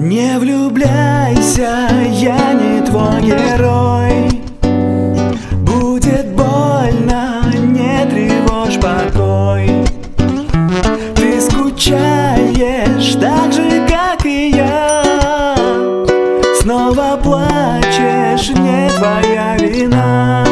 Не влюбляйся, я не твой герой. Будет больно, не тревожь покой. Ты скучаешь так же, как и я. Снова плачешь, не твоя вина.